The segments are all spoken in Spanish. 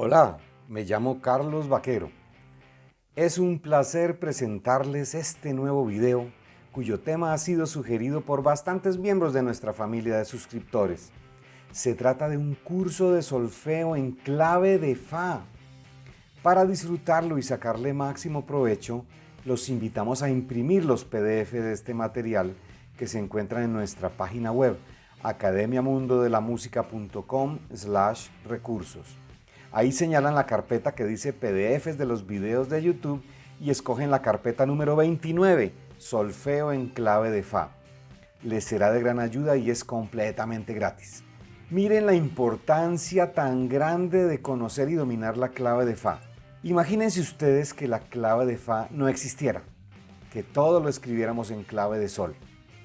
Hola, me llamo Carlos Vaquero. Es un placer presentarles este nuevo video cuyo tema ha sido sugerido por bastantes miembros de nuestra familia de suscriptores. Se trata de un curso de solfeo en clave de Fa. Para disfrutarlo y sacarle máximo provecho, los invitamos a imprimir los PDF de este material que se encuentran en nuestra página web academiamundodelamusica.com slash recursos. Ahí señalan la carpeta que dice PDFs de los videos de YouTube y escogen la carpeta número 29, Solfeo en clave de Fa. Les será de gran ayuda y es completamente gratis. Miren la importancia tan grande de conocer y dominar la clave de Fa. Imagínense ustedes que la clave de Fa no existiera, que todo lo escribiéramos en clave de Sol.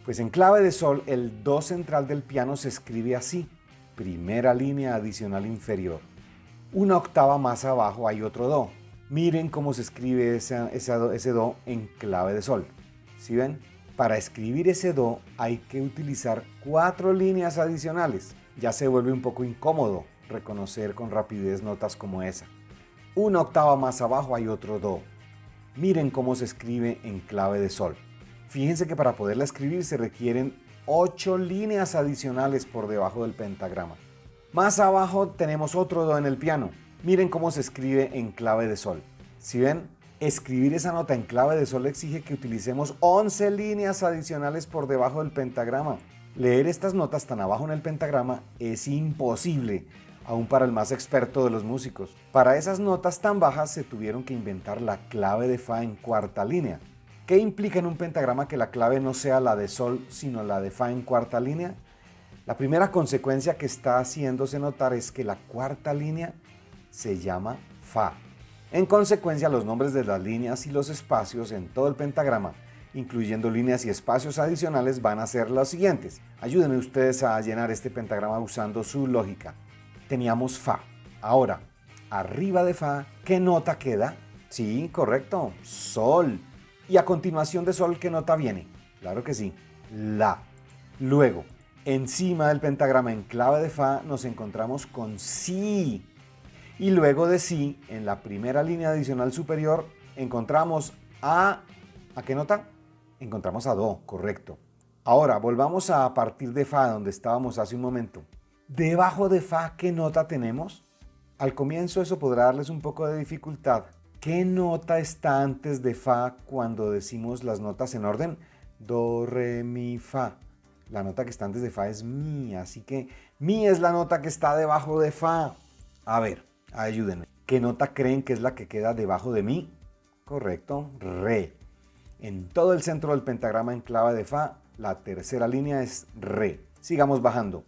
Pues en clave de Sol el Do central del piano se escribe así, primera línea adicional inferior una octava más abajo hay otro Do. Miren cómo se escribe ese, do, en clave de Sol. ¿Sí ven? Para escribir ese Do hay que utilizar cuatro líneas adicionales. Ya se vuelve un poco incómodo reconocer con rapidez notas como esa. Una octava más abajo hay otro Do. Miren cómo se escribe en clave de Sol. Fíjense que para poderla escribir se requieren ocho líneas adicionales por debajo del pentagrama. Más abajo tenemos otro Do en el piano. Miren cómo se escribe en clave de Sol. Si ven, escribir esa nota en clave de Sol exige que utilicemos 11 líneas adicionales por debajo del pentagrama. Leer estas notas tan abajo en el pentagrama es imposible, aún para el más experto de los músicos. Para esas notas tan bajas se tuvieron que inventar la clave de Fa en cuarta línea. ¿Qué implica en un pentagrama que la clave no sea la de Sol, sino la de Fa en cuarta línea? La primera consecuencia que está haciéndose notar es que la cuarta línea se llama Fa. En consecuencia, los nombres de las líneas y los espacios en todo el pentagrama, incluyendo líneas y espacios adicionales, van a ser los siguientes. Ayúdenme ustedes a llenar este pentagrama usando su lógica. Teníamos Fa. Ahora, arriba de Fa, ¿qué nota queda? Sí, correcto, Sol. Y a continuación de Sol, ¿qué nota viene? Claro que sí, La. Luego, Encima del pentagrama en clave de Fa nos encontramos con Si. Y luego de Si, en la primera línea adicional superior, encontramos a... ¿A qué nota? Encontramos a Do, correcto. Ahora, volvamos a partir de Fa, donde estábamos hace un momento. Debajo de Fa, ¿qué nota tenemos? Al comienzo eso podrá darles un poco de dificultad. ¿Qué nota está antes de Fa cuando decimos las notas en orden? Do, Re, Mi, Fa. La nota que está antes de Fa es Mi, así que Mi es la nota que está debajo de Fa. A ver, ayúdenme. ¿Qué nota creen que es la que queda debajo de Mi? Correcto, Re. En todo el centro del pentagrama en clave de Fa, la tercera línea es Re. Sigamos bajando.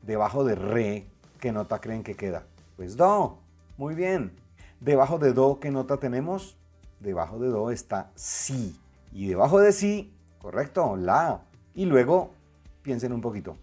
Debajo de Re, ¿qué nota creen que queda? Pues Do. Muy bien. Debajo de Do, ¿qué nota tenemos? Debajo de Do está Si. Y debajo de Si, correcto, La. Y luego Piensen un poquito.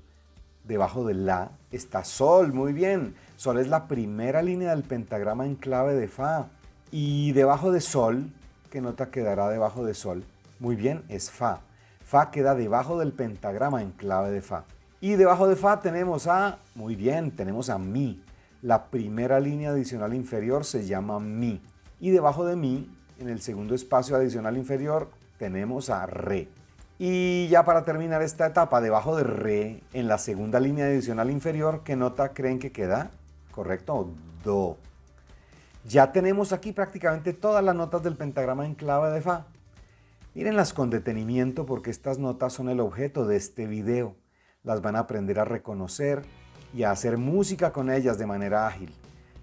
Debajo de La está Sol, muy bien. Sol es la primera línea del pentagrama en clave de Fa. Y debajo de Sol, ¿qué nota quedará debajo de Sol? Muy bien, es Fa. Fa queda debajo del pentagrama en clave de Fa. Y debajo de Fa tenemos a, muy bien, tenemos a Mi. La primera línea adicional inferior se llama Mi. Y debajo de Mi, en el segundo espacio adicional inferior, tenemos a Re. Y ya para terminar esta etapa, debajo de Re, en la segunda línea adicional inferior, ¿qué nota creen que queda? Correcto, Do. Ya tenemos aquí prácticamente todas las notas del pentagrama en clave de Fa. Mírenlas con detenimiento porque estas notas son el objeto de este video. Las van a aprender a reconocer y a hacer música con ellas de manera ágil.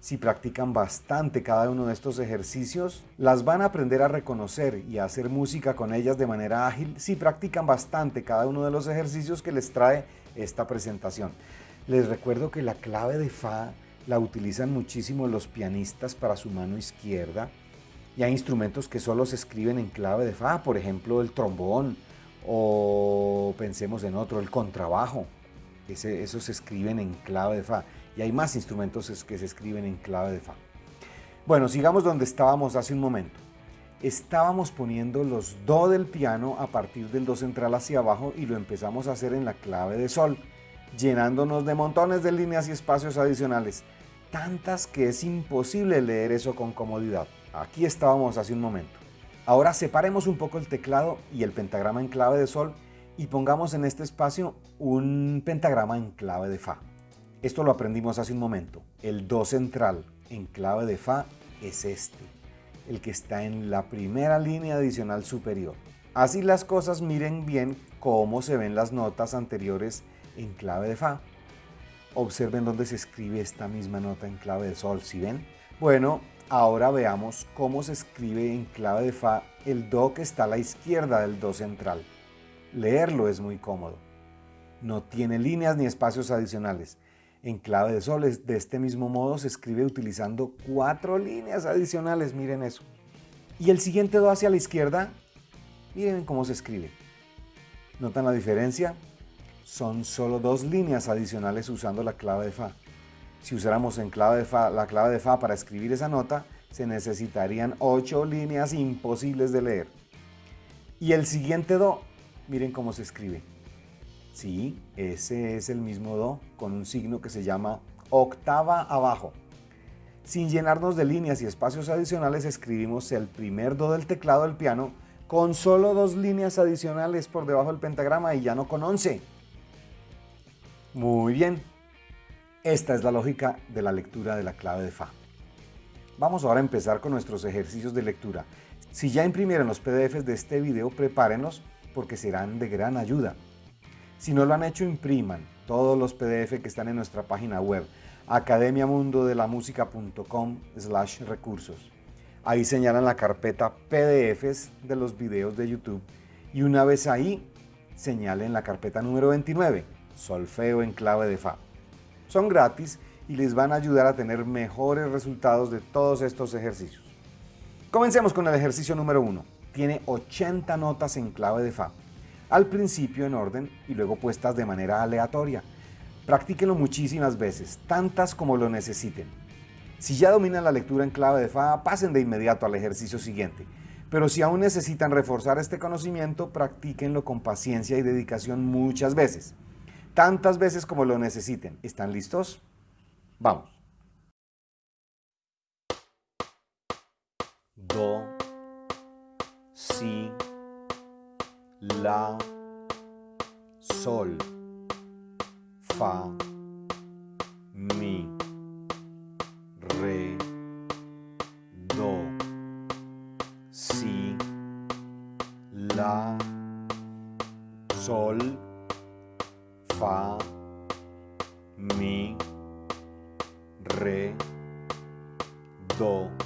Si practican bastante cada uno de estos ejercicios, las van a aprender a reconocer y a hacer música con ellas de manera ágil si practican bastante cada uno de los ejercicios que les trae esta presentación. Les recuerdo que la clave de Fa la utilizan muchísimo los pianistas para su mano izquierda y hay instrumentos que solo se escriben en clave de Fa, por ejemplo el trombón o pensemos en otro, el contrabajo. Ese, esos se escriben en clave de Fa y hay más instrumentos que se escriben en clave de Fa. Bueno, sigamos donde estábamos hace un momento. Estábamos poniendo los Do del piano a partir del Do central hacia abajo y lo empezamos a hacer en la clave de Sol, llenándonos de montones de líneas y espacios adicionales. tantas que es imposible leer eso con comodidad. Aquí estábamos hace un momento. Ahora separemos un poco el teclado y el pentagrama en clave de sol y pongamos en este espacio un pentagrama en clave de fa. Esto lo aprendimos hace un momento. El do central en clave de fa es este, el que está en la primera línea adicional superior. Así las cosas miren bien cómo se ven las notas anteriores en clave de fa. Observen dónde se escribe esta misma nota en clave de sol, ¿sí ven? Bueno, ahora veamos cómo se escribe en clave de fa el do que está a la izquierda del do central. Leerlo es muy cómodo. No tiene líneas ni espacios adicionales. En clave de sol de este mismo modo se escribe utilizando cuatro líneas adicionales, miren eso. Y el siguiente do hacia la izquierda, miren cómo se escribe. ¿Notan la diferencia? son solo dos líneas adicionales usando la clave de Fa. Si usáramos en clave de fa, la clave de Fa para escribir esa nota, se necesitarían ocho líneas imposibles de leer. Y el siguiente Do, miren cómo se escribe. Sí, ese es el mismo Do con un signo que se llama octava abajo. Sin llenarnos de líneas y espacios adicionales, escribimos el primer Do del teclado del piano con solo dos líneas adicionales por debajo del pentagrama y ya no con once. Muy bien, esta es la lógica de la lectura de la clave de Fa. Vamos ahora a empezar con nuestros ejercicios de lectura. Si ya imprimieron los PDFs de este video, prepárenlos porque serán de gran ayuda. Si no lo han hecho, impriman todos los PDF que están en nuestra página web academiamundodelamusica.com slash recursos. Ahí señalan la carpeta PDFs de los videos de YouTube y una vez ahí señalen la carpeta número 29 solfeo en clave de Fa. Son gratis y les van a ayudar a tener mejores resultados de todos estos ejercicios. Comencemos con el ejercicio número 1. Tiene 80 notas en clave de Fa, al principio en orden y luego puestas de manera aleatoria. Practíquenlo muchísimas veces, tantas como lo necesiten. Si ya dominan la lectura en clave de Fa, pasen de inmediato al ejercicio siguiente. Pero si aún necesitan reforzar este conocimiento, practíquenlo con paciencia y dedicación muchas veces tantas veces como lo necesiten. ¿Están listos? Vamos. La, Sol, Fa, Mi, Re, Do, Si, La, Sol, Fa, Mi, Re, Do,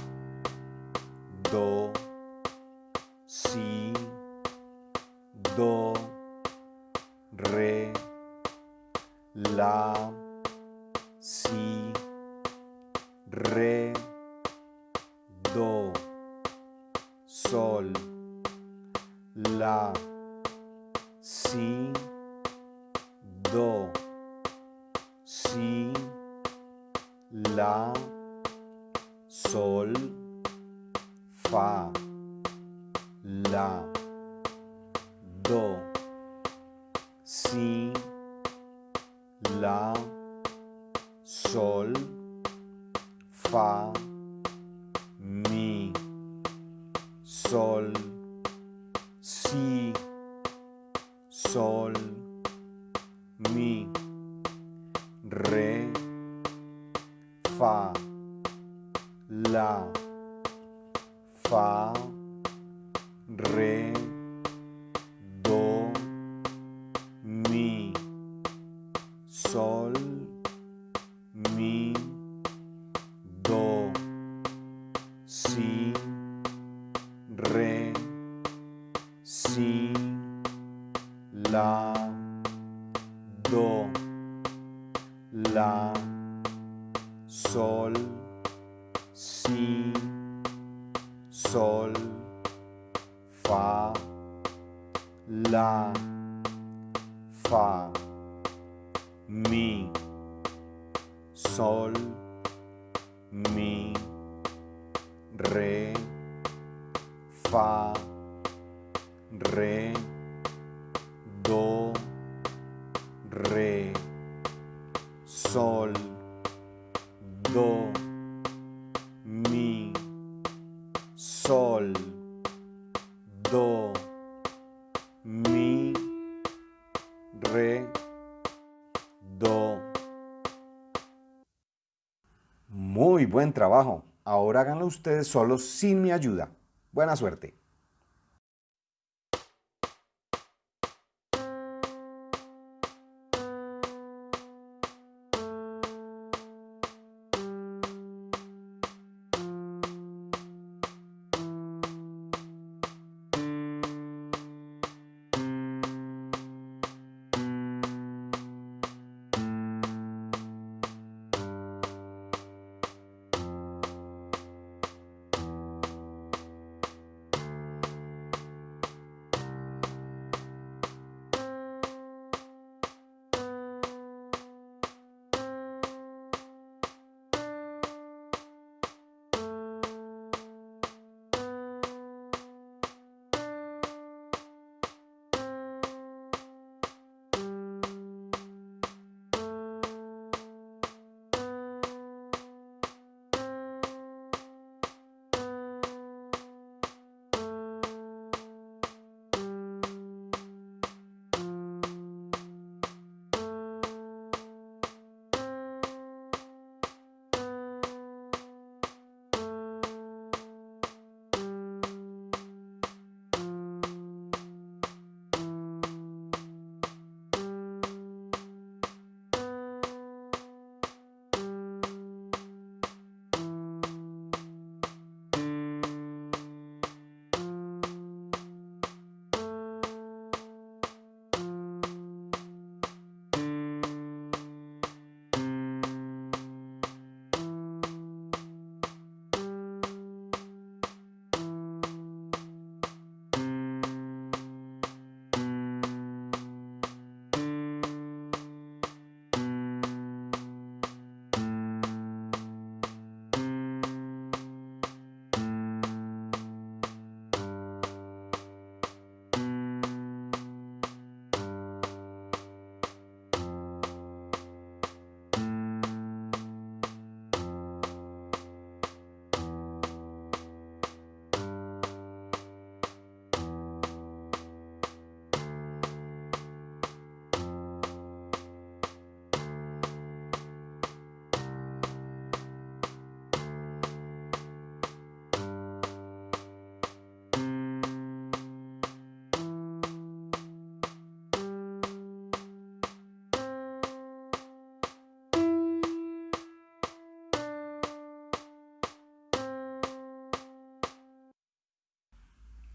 si, la, sol, fa, la, do, si, la, sol, fa, buen trabajo. Ahora háganlo ustedes solos sin mi ayuda. Buena suerte.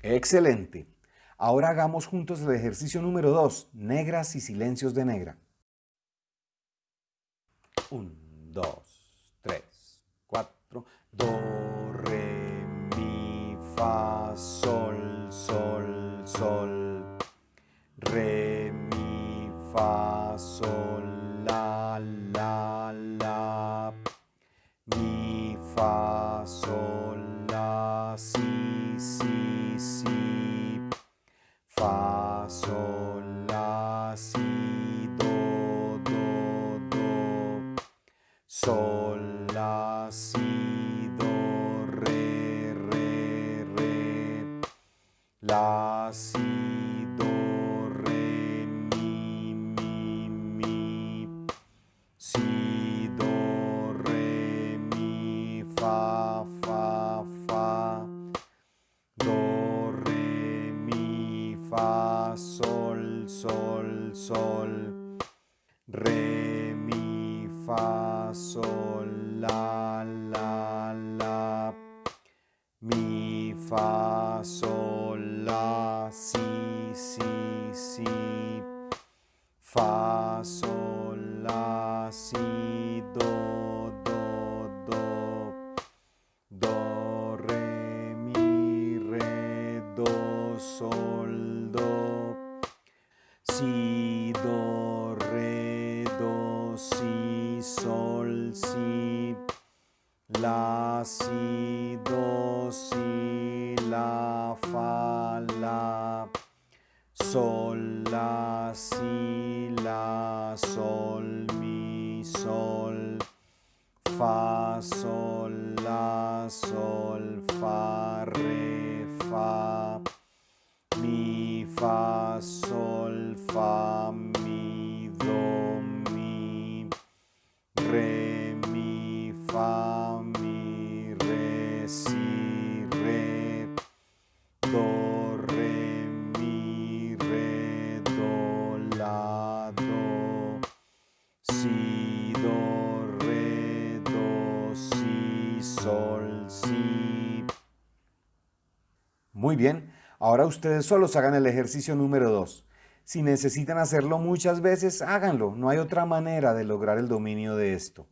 Excelente. Ahora hagamos juntos el ejercicio número 2, negras y silencios de negra. 1, 2, do, si, la, fa, la, sol, la, si, la, sol, mi, sol, fa, sol, la, sol, fa, re, fa, mi, fa, sol, fa, Muy bien, ahora ustedes solos hagan el ejercicio número 2. Si necesitan hacerlo muchas veces, háganlo. No hay otra manera de lograr el dominio de esto.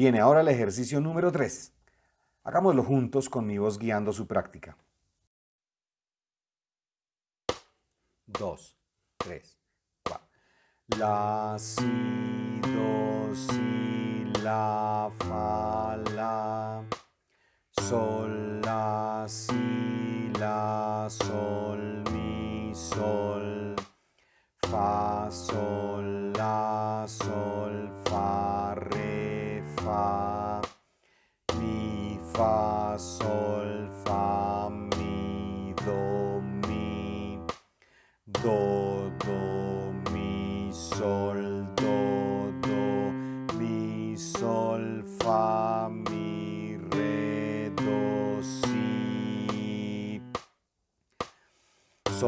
Viene ahora el ejercicio número 3. Hagámoslo juntos con mi voz guiando su práctica. 2, 3, 4. La, si,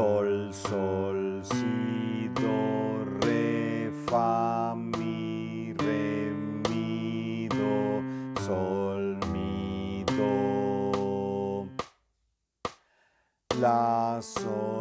Sol, sol, si, do, re, fa, mi, re, mi, do, sol, mi, do. La, sol,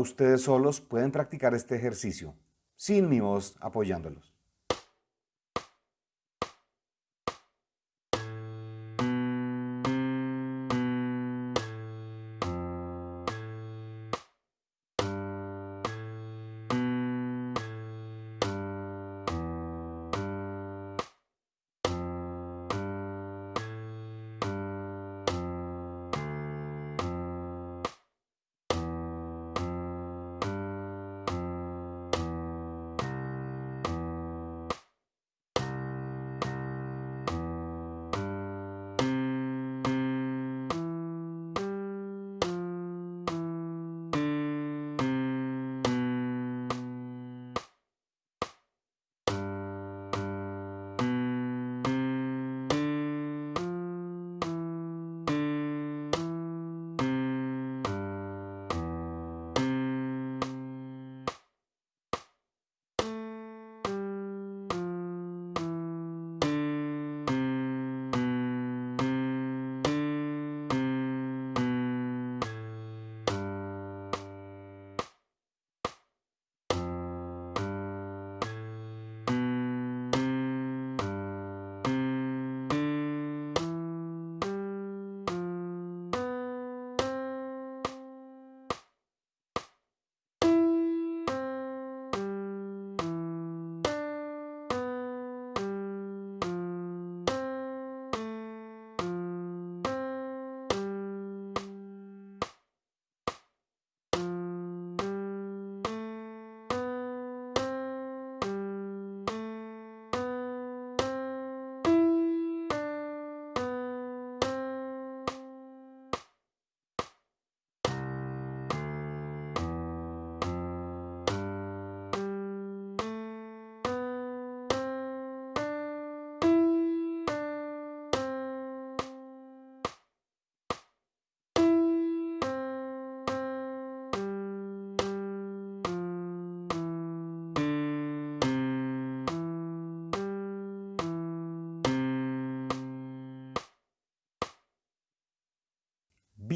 ustedes solos pueden practicar este ejercicio, sin mi voz apoyándolos.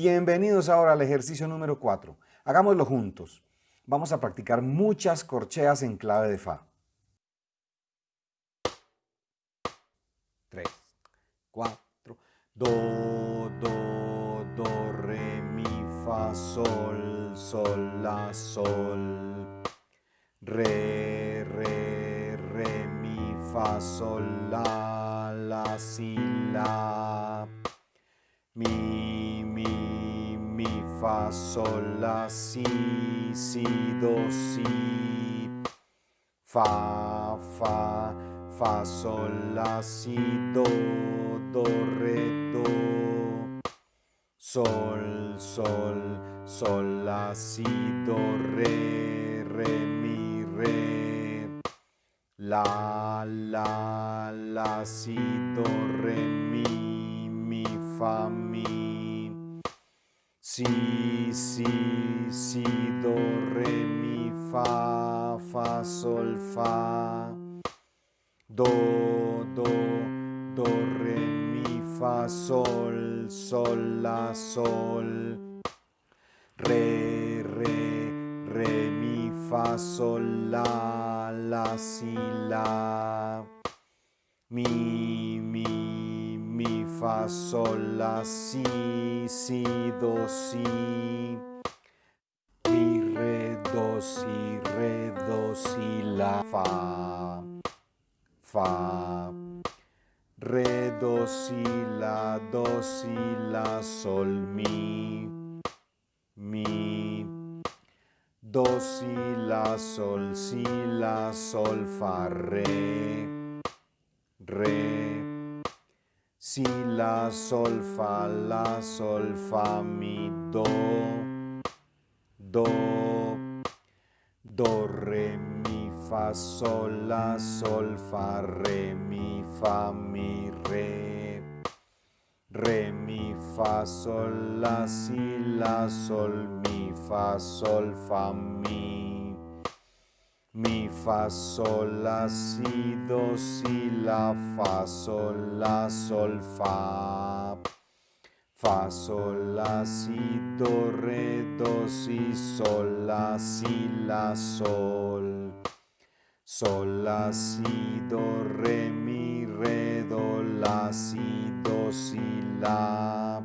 Bienvenidos ahora al ejercicio número 4. Hagámoslo juntos. Vamos a practicar muchas corcheas en clave de Fa. 3, 4, Do, Do, Do, Re, Mi, Fa, Sol, Sol, La, Sol. Re, Re, Re, Mi, Fa, Sol, La, La, Si, La. Mi, fa, sol, la, si, si, do, si. Fa, fa, fa, sol, la, si, do, do, re, do. Sol, sol, sol, la, si, do, re, re, mi, re. La, la, la, si, do, re, mi, mi, fa, mi. Si, si, si, do, re, mi, fa, fa, sol, fa. Do, do, do, re, mi, fa, sol, sol, la, sol. Re, re, re, mi, fa, sol, la, la, si, la. Mi, fa, sol, la, si, si, do, si. Mi, re, do, si, re, do, si, la, fa. Fa. Re, do, si, la, do, si, la, sol, mi. Mi. Do, si, la, sol, si, la, sol, fa, re. Re. Si, la, sol, fa, la, sol, fa, mi, do, do, do, re, mi, fa, sol, la, sol, fa, re, mi, fa, mi, re, re, mi, fa, sol, la, si, la, sol, mi, fa, sol, fa, mi, mi, fa, sol, la, si, do, si, la, fa, sol, la, sol, fa, fa, sol, la, si, do, re, do, si, sol, la, si, la, sol, sol, la, si, do, re, mi, re, do, la, si, do, si, la,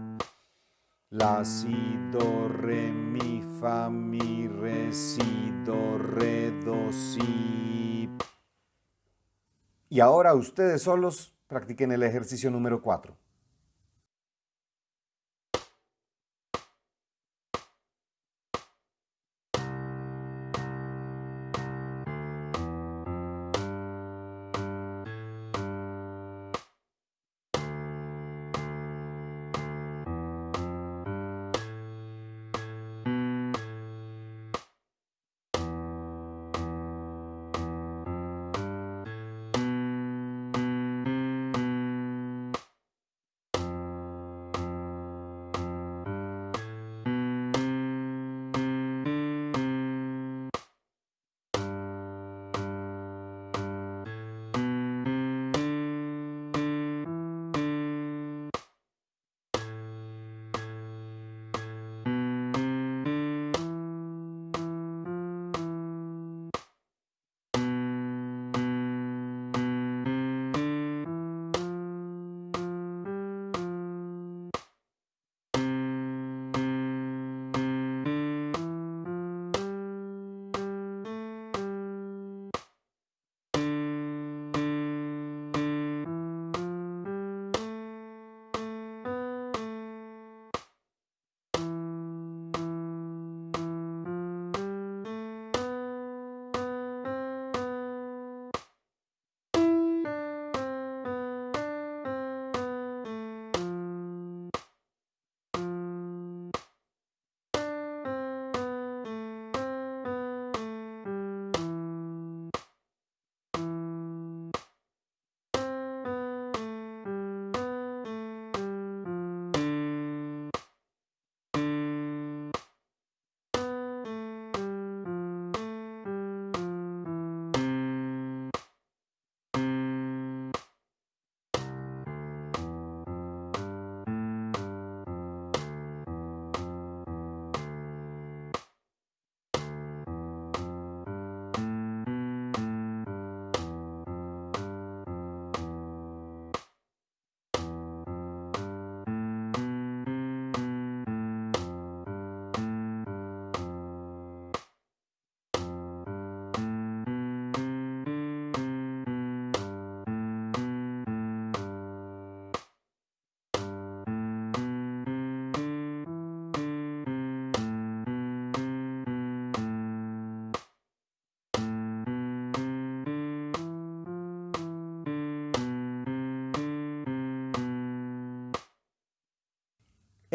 la, si, do, re, mi, fa, mi, re, si, do, re, do, si. Y ahora ustedes solos practiquen el ejercicio número 4.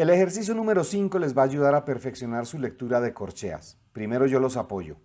El ejercicio número 5 les va a ayudar a perfeccionar su lectura de corcheas. Primero yo los apoyo.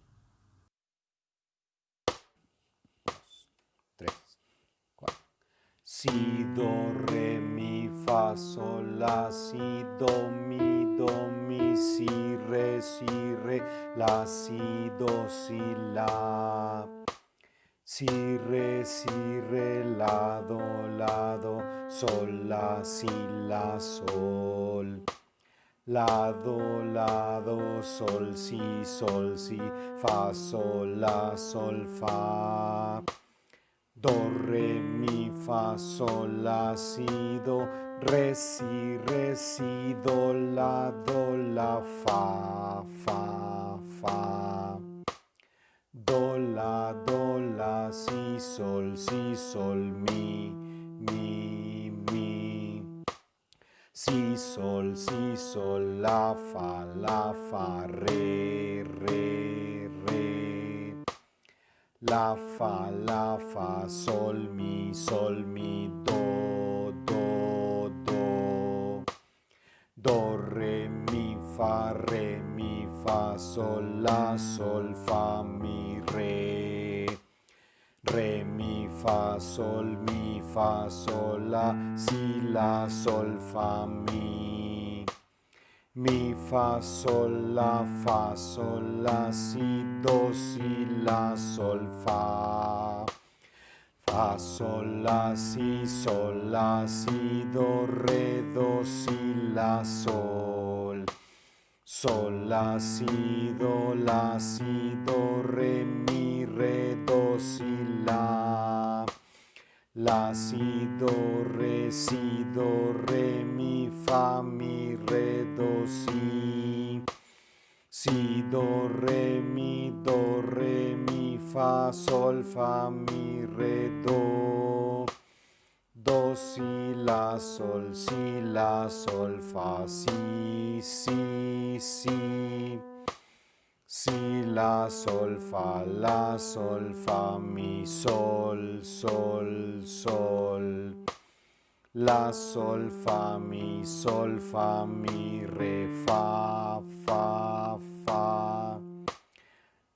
Do, la, do, sol, si, sol, si, fa, sol, la, sol, fa. Do, re, mi, fa, sol, la, si, do, re, si, re, si, do, la, do, la, fa, fa, fa. Do, la, do, la, si, sol, si, sol, mi, mi, mi. Si, sol, si, sol, la, fa, la, fa, re, re, re. La, fa, la, fa, sol, mi, sol, mi, do, do, do. Do, re, mi, fa, re, mi, fa, sol, la, sol, fa, mi, re. Re, mi, fa, sol, mi, fa, sol, la, si, la, sol, fa, mi. Mi, fa, sol, la, fa, sol, la, si, do, si, la, sol, fa. Fa, sol, la, si, sol, la, si, do, re, do, si, la, sol. Sol, la, si, do, la, si, do, re, mi, re, do, si, la. La, si, do, re, si, do, re, mi, fa, mi, re, do, si. Si, do, re, mi, do, re, mi, fa, sol, fa, mi, re, do. Do, si, la, sol, si, la, sol, fa, si, si, si. Si, la, sol, fa, la, sol, fa, mi, sol, sol, sol. La, sol, fa, mi, sol, fa, mi, re, fa, fa, fa.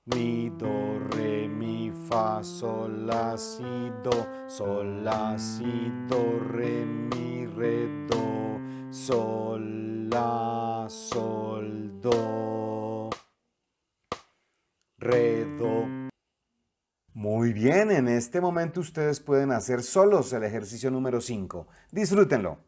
Mi, do, re, mi, fa, sol, la, si, do, sol, la, si, do, re, mi, re, do, sol, la, sol, do, re, do. Muy bien, en este momento ustedes pueden hacer solos el ejercicio número 5. Disfrútenlo.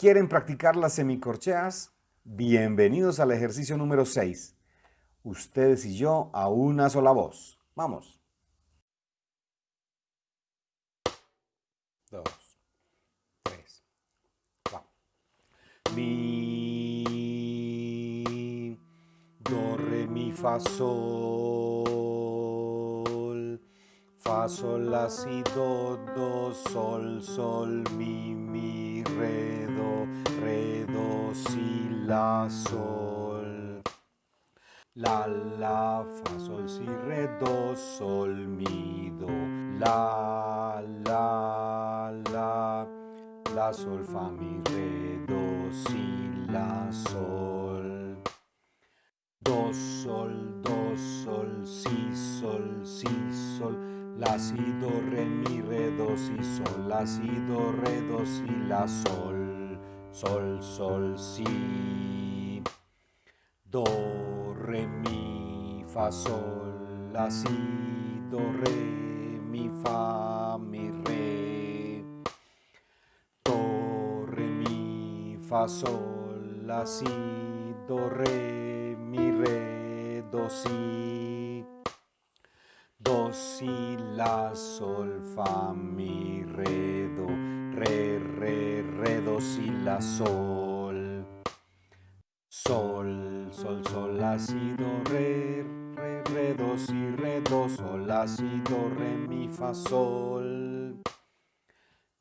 ¿Quieren practicar las semicorcheas? Bienvenidos al ejercicio número 6. Ustedes y yo a una sola voz. Vamos. Dos, tres, cuatro. Mi, do, re, mi, fa, sol. Fa, sol, la, si, do, do, sol, sol, mi, mi, re, la, sol. La, la, fa, sol, si, re, do, sol, mi, do. La, la, la, la, sol, fa, mi, re, do, si, la, sol. Do, sol, do, sol, si, sol, si, sol. La, si, do, re, mi, re, do, si, sol. La, si, do, re, do, si, la, sol. Sol, sol, si. Do, re, mi, fa, sol. La, si, do, re, mi, fa, mi, re. Do, re, mi, fa, sol. La, si, do, re, mi, re, do, si. Do, si, la, sol, fa, mi, re, do, re, re, re, do, si, la, sol. Sol, sol, sol, la, si, do, re, re, re, do, si, re, do, sol, la, si, do, re, mi, fa, sol.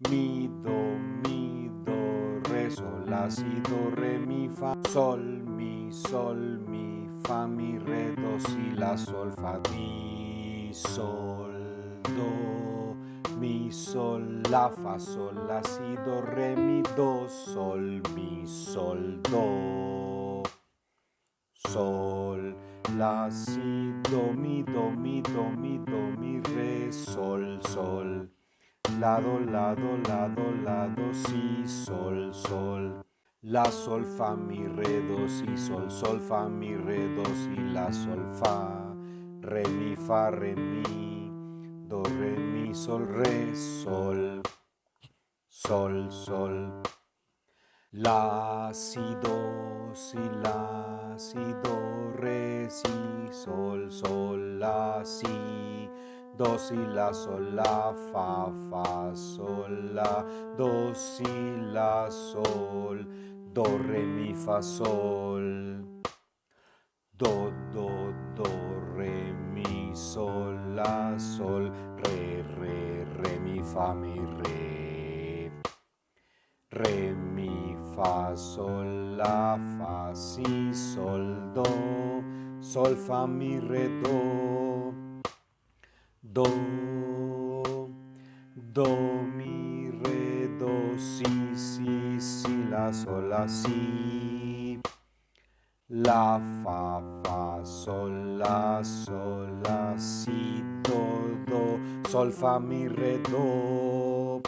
Mi, do, mi, do, re, sol, la, si, do, re, mi, fa, sol, mi, sol, mi, fa, mi, re, do, si, la, sol, fa, mi, sol, do, mi, sol, la, fa, sol, la, si, do, re, mi, do, sol, mi, sol, do, sol, la, si, do, mi, do, mi, do, mi, do, mi, re, sol, sol, lado, lado, lado, lado, si, sol, sol. La, sol, fa, mi, re, do, si, sol, sol, fa, mi, re, do, si, la, sol, fa, re, mi, fa, re, mi, do, re, mi, sol, re, sol, sol, sol. La, si, do, si, la, si, do, re, si, sol, sol, la, si, do, si, la, sol, la, fa, fa, sol, la, do, si, la, sol, do, re, mi, fa, sol. Do, do, do, re, mi, sol, la, sol, re, re, re, mi, fa, mi, re. Re, mi, fa, sol, la, fa, si, sol, do, sol, fa, mi, re, do. Do, do, mi, re, do, si, si, si, la, sol, la, si. La, fa, fa, sol, la, sol, la, si, do, do, sol, fa, mi, re, do.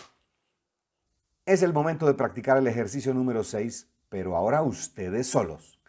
Es el momento de practicar el ejercicio número 6, pero ahora ustedes solos.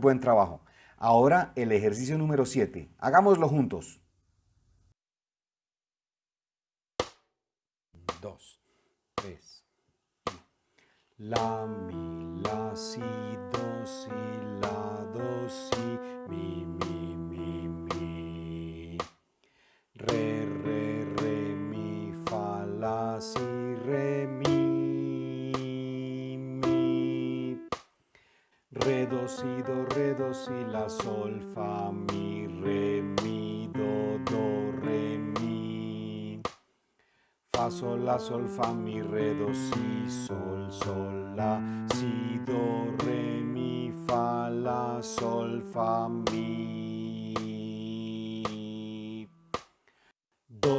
Buen trabajo. Ahora el ejercicio número 7. Hagámoslo juntos.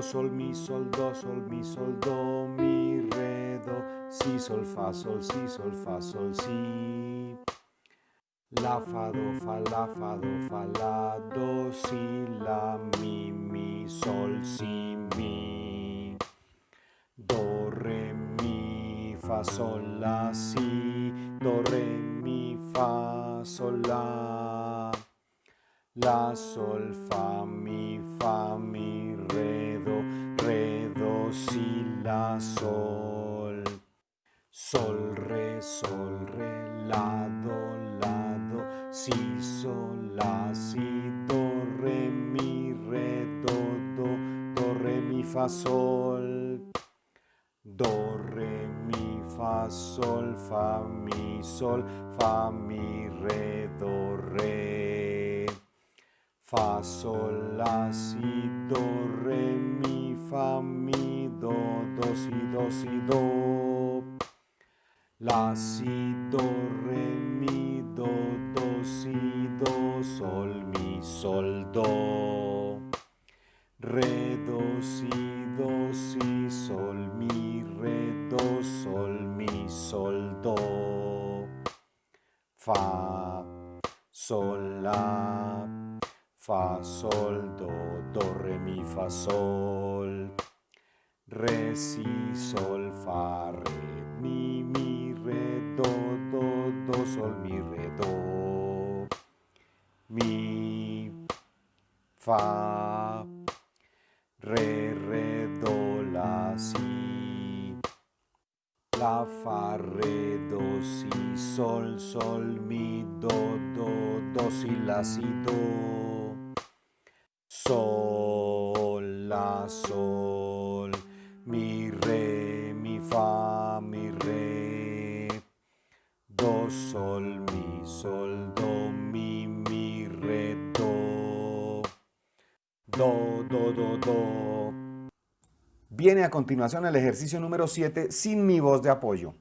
Sol, mi, sol, do, sol, mi, sol, do, mi, re, do, si, sol, fa, sol, si, sol, fa, sol, si. La, fa, do, fa, la, fa, do, fa, la, do, si, la, mi, mi, sol, si, mi. Do, re, mi, fa, sol, la, si, do, re, mi, fa, sol, la. La, sol, fa, mi, fa, mi, si, la, sol. Sol, re, sol, re, la, do, la, do, si, sol, la, si, do, re, mi, re, do, do, do, re, mi, fa, sol. Do, re, mi, fa, sol, fa, mi, sol, fa, mi, re, do, re. Fa, sol, la, si, do, re, mi, fa, mi, do, do, si, do, si, do. La, si, do, re, mi, do, do, si, do, sol, mi, sol, do. Re, do, si, do, si, sol, mi, re, do, sol, mi, sol, do. Fa, sol, la, fa, sol, do, do, re, mi, fa, sol. Re, si, sol, fa, re, mi, mi, re, do, do, do, sol, mi, re, do. Mi, fa, re, re, do, la, si. La, fa, re, do, si, sol, sol, mi, do, do, do, si, la, si, do. Sol, la, sol, mi, re, mi, fa, mi, re. Do, sol, mi, sol, do, mi, mi, re, do. Do, do, do, do. Viene a continuación el ejercicio número 7 sin mi voz de apoyo.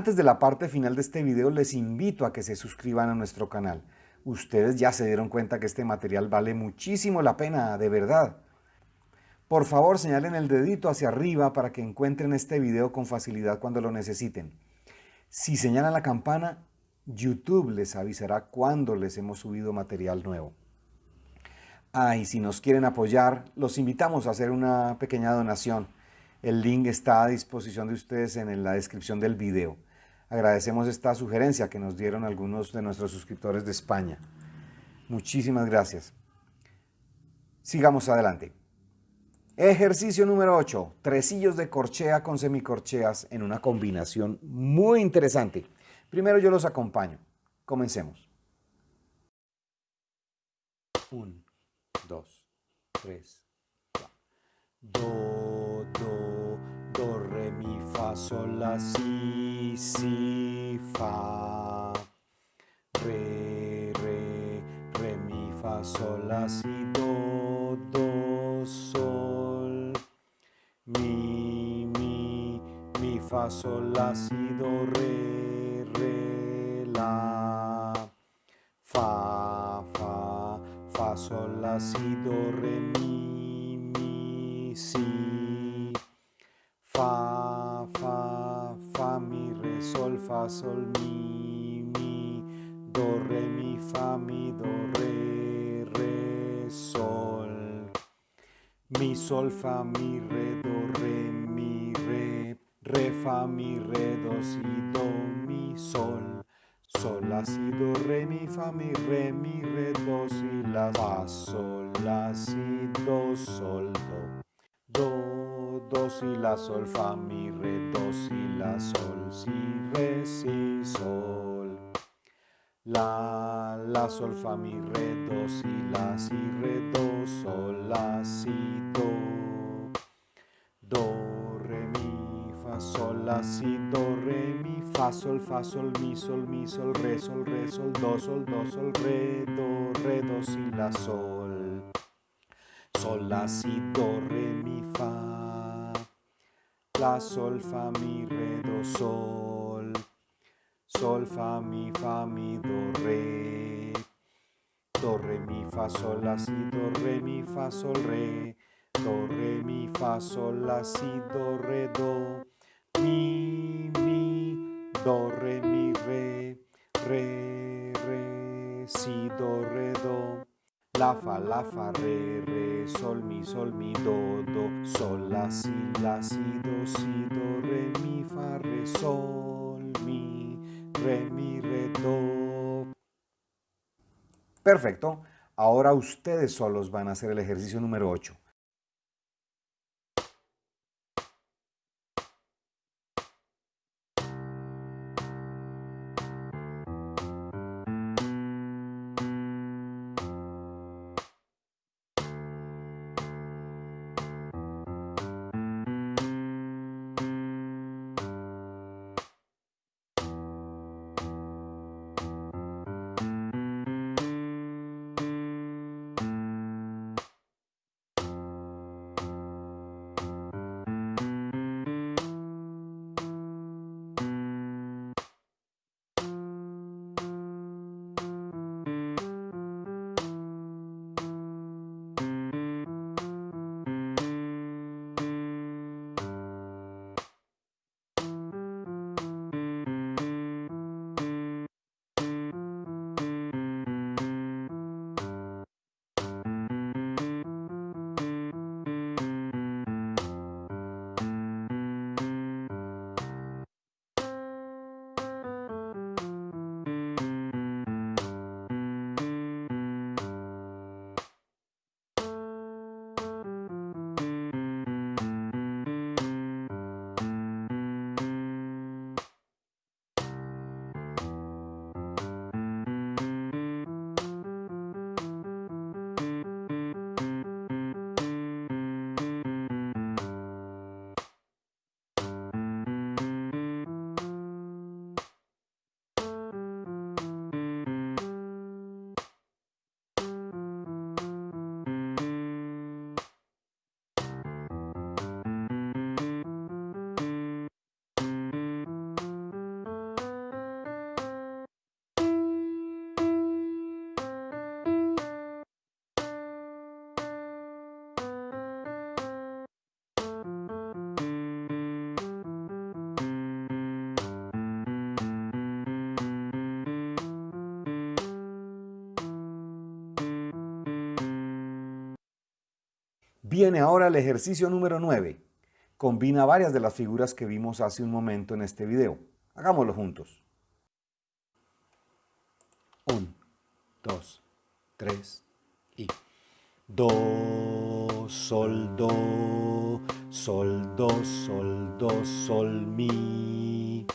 Antes de la parte final de este video les invito a que se suscriban a nuestro canal. Ustedes ya se dieron cuenta que este material vale muchísimo la pena, de verdad. Por favor señalen el dedito hacia arriba para que encuentren este video con facilidad cuando lo necesiten. Si señalan la campana, YouTube les avisará cuando les hemos subido material nuevo. Ah, y si nos quieren apoyar, los invitamos a hacer una pequeña donación. El link está a disposición de ustedes en la descripción del video. Agradecemos esta sugerencia que nos dieron algunos de nuestros suscriptores de España. Muchísimas gracias. Sigamos adelante. Ejercicio número 8. Tresillos de corchea con semicorcheas en una combinación muy interesante. Primero yo los acompaño. Comencemos. 1, 2, 3, Do, do, do, re, mi, fa, sol, la, si, si, fa. Re, re, re, mi, fa, sol, la, si, do, do, sol. Mi, mi, mi, fa, sol, la, si, do, re, re, la. Fa, fa, fa, sol, la, si, do, re, mi, sol, mi, mi. Do, re, mi, fa, mi, do, re, re, sol. Mi, sol, fa, mi, re, do, re, mi, re. Re, fa, mi, re, do, si, do, mi, sol. Sol, la, si, do, re, mi, fa, mi, re, mi, re, do, si, la, fa, sol, la, si, do, sol, do. Do, do, si, la, sol, fa, mi, re, do, si, la, sol, si, re, si, sol. La, la, sol, fa, mi, re, do, si, la, si, re, do, sol, la, si, do. Do, re, mi, fa, sol, la, si, do, re, mi, fa, sol, fa, sol, mi, sol, mi, sol, re, sol, re, sol, do, sol, do, sol, re, do, re, do, si, la, sol. Sol, la, si, do, re, mi, fa. La, sol, fa, mi, re, do, sol. Sol, fa, mi, fa, mi, do, re. Do, re, mi, fa, sol, la, si, do, re, mi, fa, sol, re. Do, re, mi, fa, sol, la, si, do, re, do. Mi, mi, do, re, mi, re. Re, re, si, do, re, do. La, fa, la, fa, re, re, sol, mi, sol, mi, do, do. Sol, la, si, la, si, do, si, do, re, mi, fa, re, sol, mi, re, mi, re, do. Perfecto. Ahora ustedes solos van a hacer el ejercicio número 8. Viene ahora el ejercicio número 9. Combina varias de las figuras que vimos hace un momento en este video. Hagámoslo juntos. 1, 2, 3 y Do, Sol, Do, Sol, Do, Sol, Do, Sol, Mi,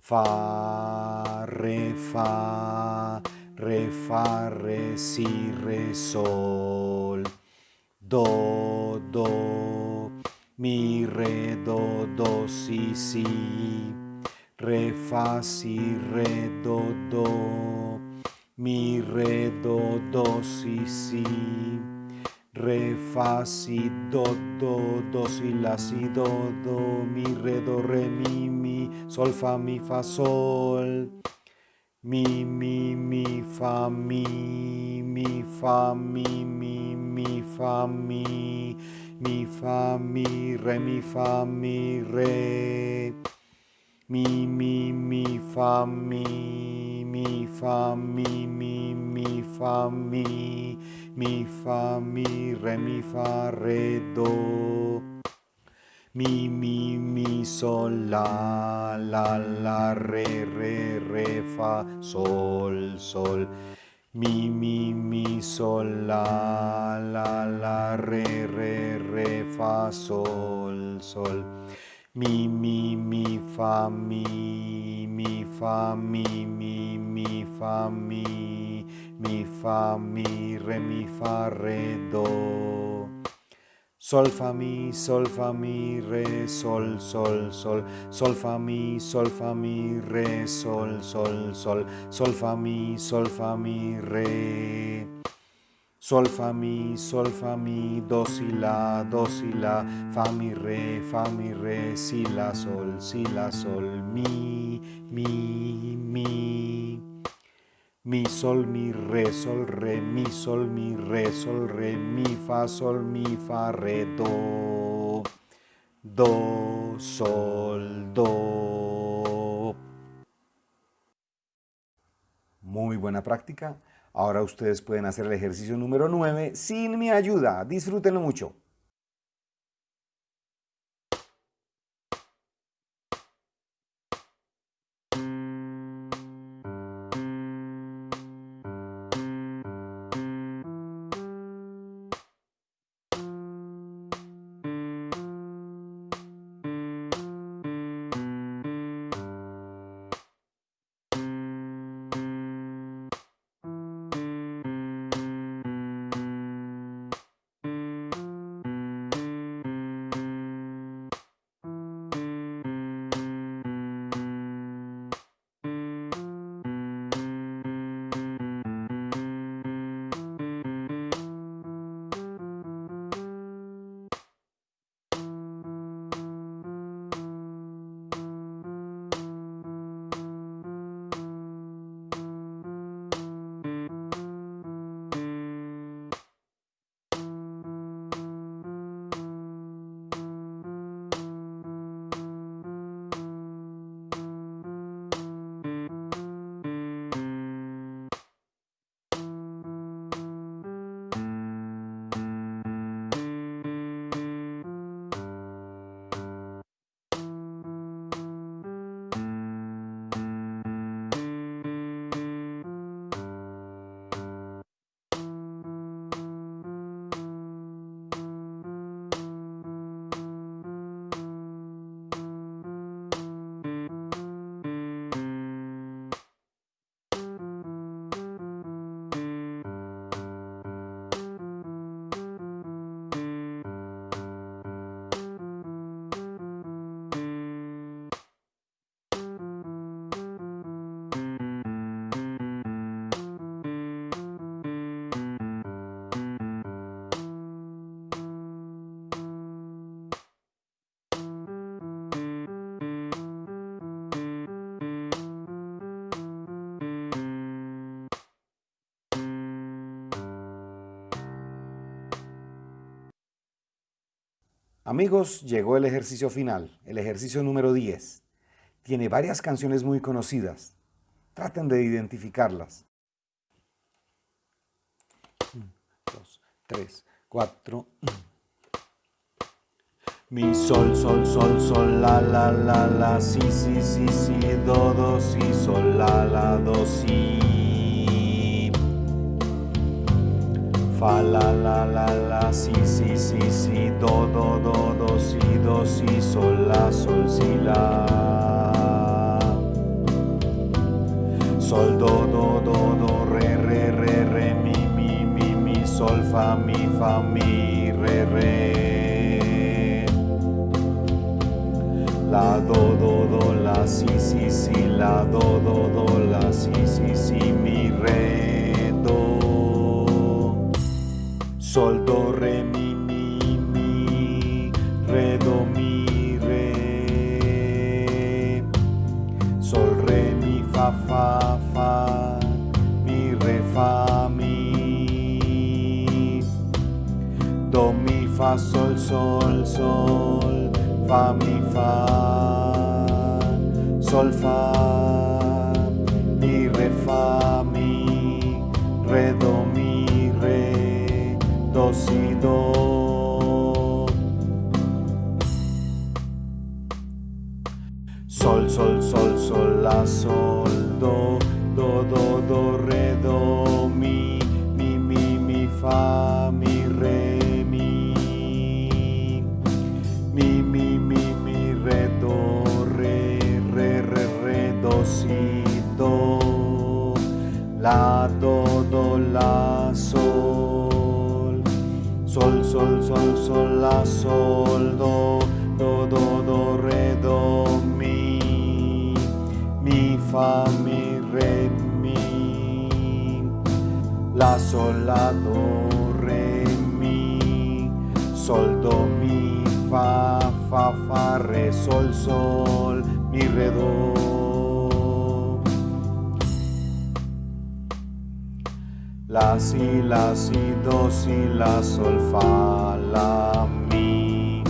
Fa, Re, Fa, Re, Fa, Re, Si, Re, Sol, La, Si, Do, Do, Mi, Re, Do, Re, Mi, Mi, Sol, Fa, Mi, Fa, Sol, Mi, Mi, Mi, Fa, Mi, Mi, Fa, Mi, Mi, Mi, Fa, Mi, Mi, Fa, Mi, Re, Mi, Fa, Mi, Re, Mi, Mi, Mi, Fa, Mi, Mi, Fa, Mi, Mi, Mi, Fa, Mi, Mi, Fa, Mi, Re, Mi, Fa, Re, Do, Mi, Mi, Mi, Sol, La, La, La, Re, Re, Re, Fa, Sol, Sol, Mi, Mi, Mi, Sol, La, La, La, Re, Re, Re, Fa, Sol, Sol, Mi, Mi, Mi, Fa, Mi, Mi, Fa, Mi, Mi, Mi, Fa, Mi, Mi, Fa, Mi, Re, Mi, Fa, Re, Do, Sol, Fa, Mi, Sol, Fa, Mi, Re, Sol, Sol, Sol, Sol, Fa, Mi, Sol, Fa, Mi, Re, Sol, Sol, Sol, Sol, Fa, Mi, Sol, Fa, Mi, Re, Sol, Fa, Mi, Sol, Fa, Mi, Do, Si, La, Do, Si, La, Fa, Mi, Re, Fa, Mi, Re, Si, La, Sol, Si, La, Sol, Mi, Mi, Mi, Mi, Sol, Mi, Re, Sol, Re, Mi, Sol, Mi, Re, Sol, Re, Mi, Fa, Sol, Mi, Fa, Re, Do, Do, Sol, Do. Muy buena práctica. Ahora ustedes pueden hacer el ejercicio número 9 sin mi ayuda. Disfrútenlo mucho. Amigos, llegó el ejercicio final, el ejercicio número 10. Tiene varias canciones muy conocidas. Traten de identificarlas. 1, 2, 3, 4. Mi sol, sol, sol, sol, la, la, la, la, si, si, si, si, do, do, si, sol, la, la, do, si. Fa, la, la, la, la, si, si, si, si, do, do, do, do, si, do, si, sol, la, sol, si, la. Sol, do, do, do, do, re, re, re, re, mi, mi, mi, mi, sol, fa, mi, fa, mi, re, re. La do do do la si si si la do do do sol do re mi mi mi re do mi re. Sol re mi fa fa fa mi re fa mi. Do mi fa sol sol sol fa mi fa sol fa sol sol sol sol la sol do do do do re do mi mi mi mi fa mi re mi. Mi mi mi mi re do re re re re do si do. La sol sol la sol do do do do re do mi mi fa mi re mi la sol la do re mi sol do mi fa fa fa re sol sol mi re do la si la si do si la sol fa la mi.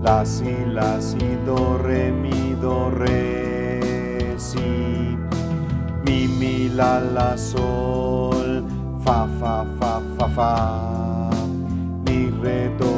La si la si do re mi do re si. Mi mi la la sol fa fa fa fa fa. Mi re do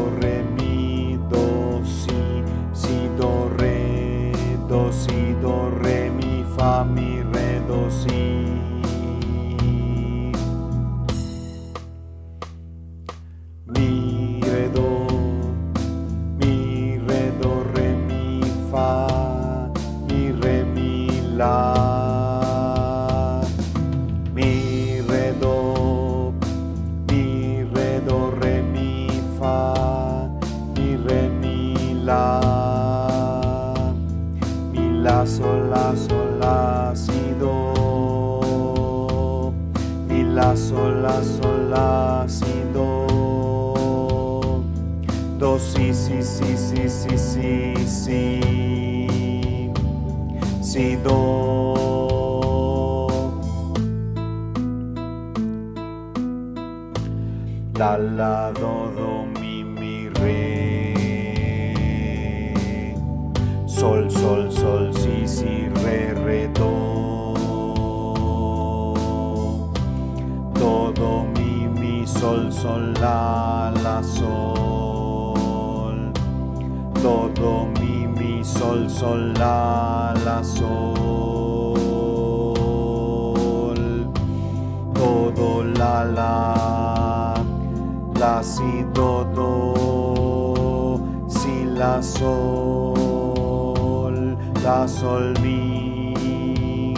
si si si si si si si si do. La do do mi mi re. Sol sol sol si re re do mi mi sol sol la la sol sol sol la la sol. Do do la la la si do do si la sol. La sol mi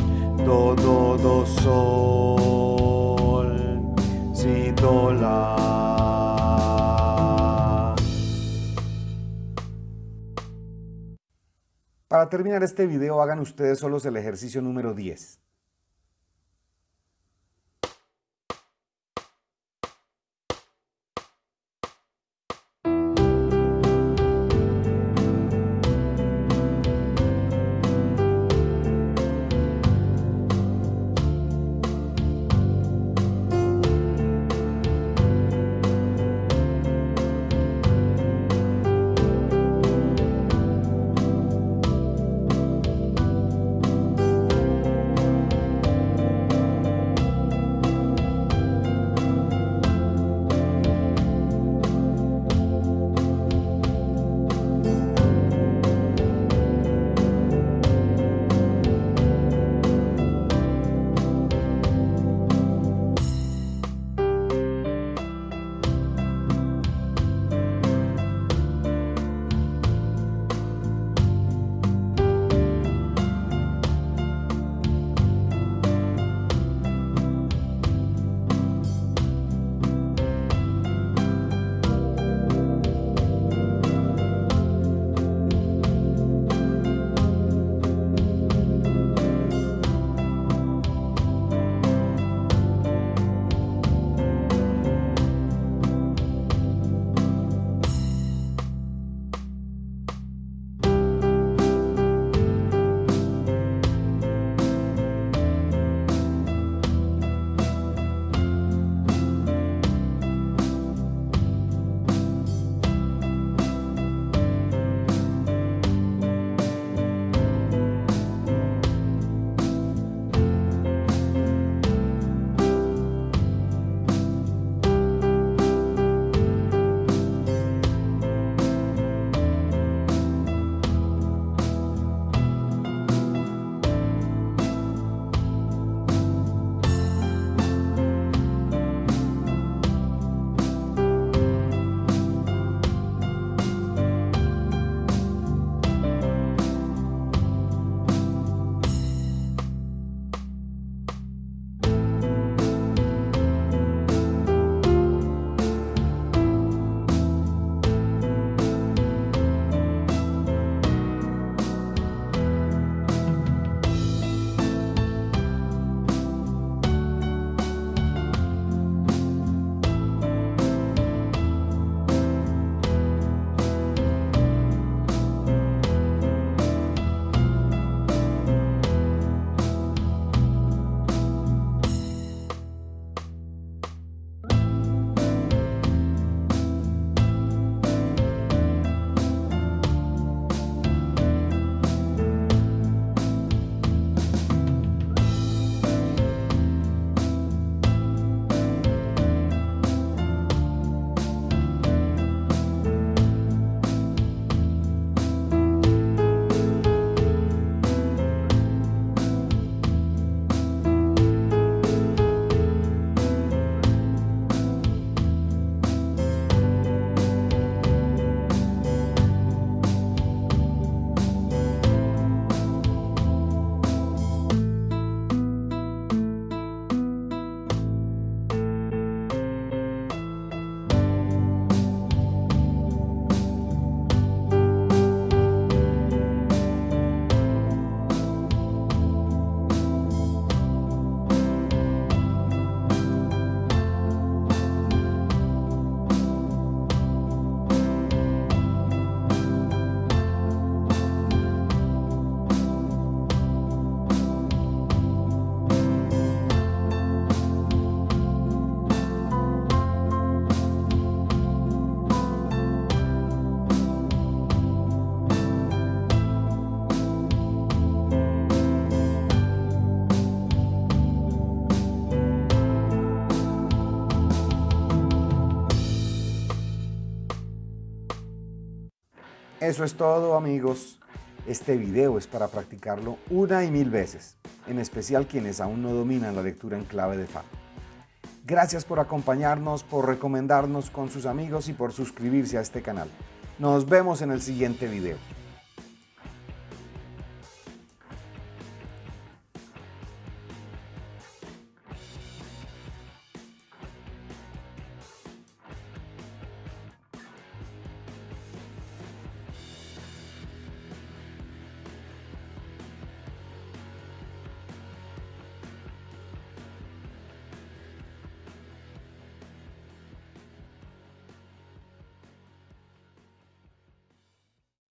do do do sol. Si do la Para terminar este video hagan ustedes solos el ejercicio número 10. Eso es todo amigos. Este video es para practicarlo una y mil veces, en especial quienes aún no dominan la lectura en clave de Fa. Gracias por acompañarnos, por recomendarnos con sus amigos y por suscribirse a este canal. Nos vemos en el siguiente video.